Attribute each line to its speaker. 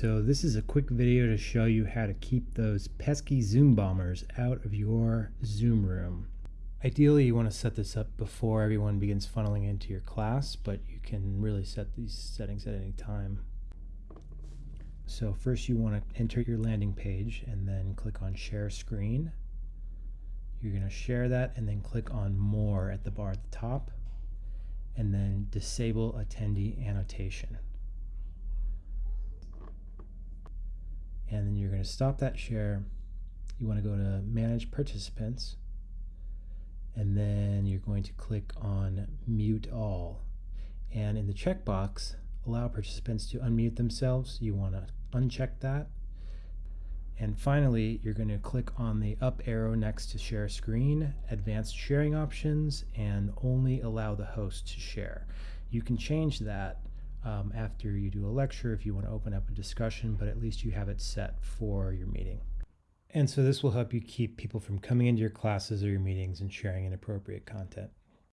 Speaker 1: so this is a quick video to show you how to keep those pesky Zoom bombers out of your Zoom room. Ideally, you want to set this up before everyone begins funneling into your class, but you can really set these settings at any time. So first you want to enter your landing page and then click on share screen. You're going to share that and then click on more at the bar at the top and then disable attendee annotation. And then you're going to stop that share. You want to go to manage participants and then you're going to click on mute all. And in the checkbox, allow participants to unmute themselves. You want to uncheck that. And finally, you're going to click on the up arrow next to share screen, advanced sharing options, and only allow the host to share. You can change that um, after you do a lecture if you want to open up a discussion, but at least you have it set for your meeting. And so this will help you keep people from coming into your classes or your meetings and sharing inappropriate content.